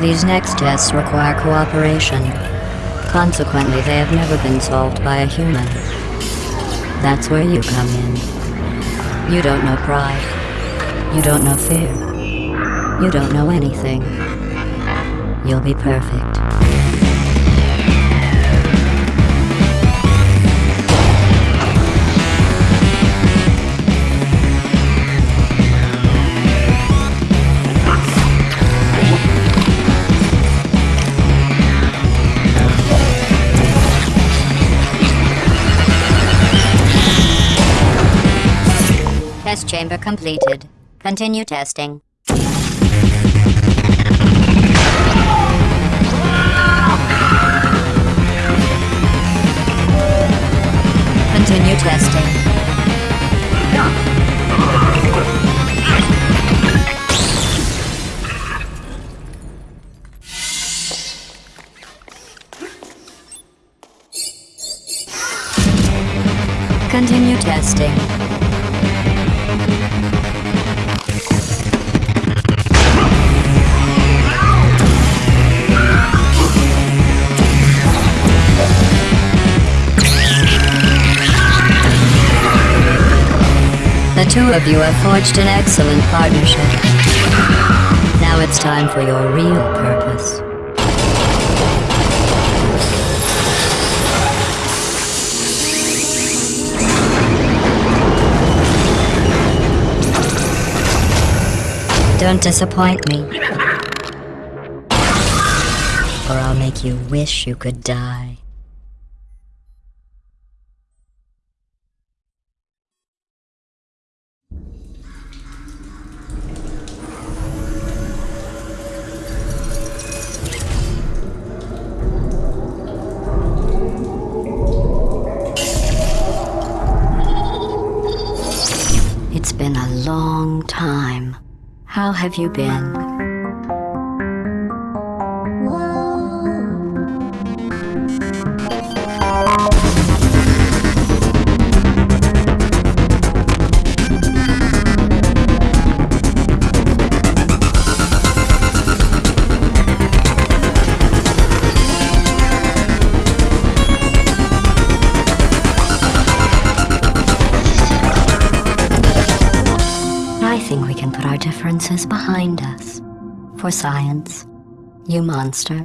These next tests require cooperation. Consequently, they have never been solved by a human. That's where you come in. You don't know pride. You don't know fear. You don't know anything. You'll be perfect. Test chamber completed. Continue testing. Continue testing. Continue testing. The two of you have forged an excellent partnership. Now it's time for your real purpose. Don't disappoint me. Or I'll make you wish you could die. Been a long time. How have you been? Think we can put our differences behind us. For science. You monster.